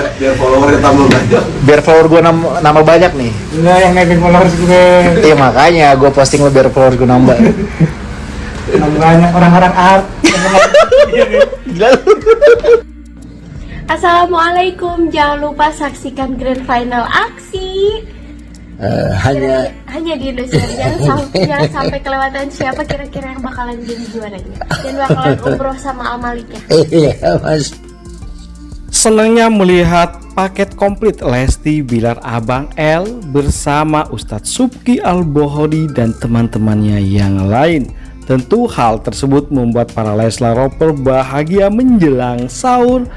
biar biar follower tambah banyak. Biar follower gue nambah banyak nih. Enggak yang naikin followers gue. iya makanya gue posting lo biar follower gue nambah. Nambah banyak orang-orang art. gila lu. Assalamualaikum, jangan lupa saksikan grand final aksi. Eh, hanya Kira- hanya di Indonesia. Jangan, sam- jangan sampai kelewatan siapa kira-kira yang bakalan jadi juaranya. Dan bakalan umroh sama Amaliknya. iya mas Senangnya melihat paket komplit Lesti Bilar Abang L bersama Ustadz Subki Al-Bohodi dan teman-temannya yang lain. Tentu hal tersebut membuat para Leslar Roper bahagia menjelang sahur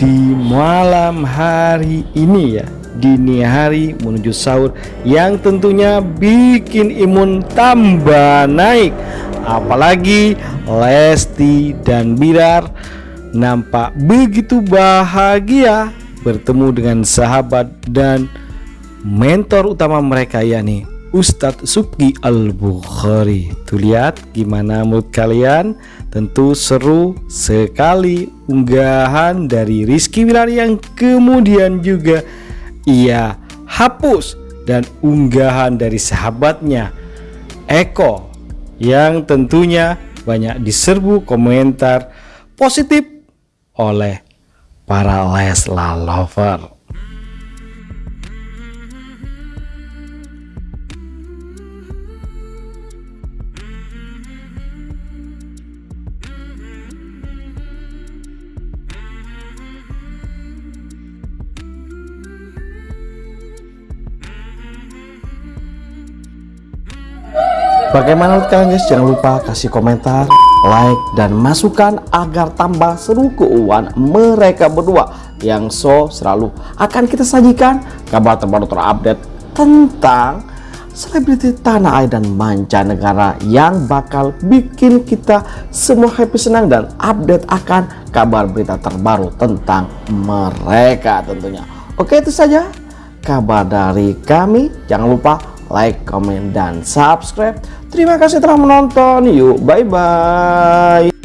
di malam hari ini ya dini hari menuju sahur yang tentunya bikin imun tambah naik apalagi Lesti dan Bilar nampak begitu bahagia bertemu dengan sahabat dan mentor utama mereka yakni Ustadz Subki Al-Bukhari. Tuh lihat gimana menurut kalian. Tentu seru sekali unggahan dari Rizky Wilar yang kemudian juga ia hapus Dan unggahan dari sahabatnya Eko yang tentunya banyak diserbu komentar positif oleh para Leslar lover. Bagaimana kalian guys? Jangan lupa kasih komentar, like, dan masukan agar tambah seru keuangan mereka berdua yang so selalu akan kita sajikan kabar terbaru terupdate tentang selebriti tanah air dan mancanegara yang bakal bikin kita semua happy senang dan update akan kabar berita terbaru tentang mereka tentunya. Oke itu saja kabar dari kami. Jangan lupa like, comment, dan subscribe. Terima kasih telah menonton. Yuk, bye-bye.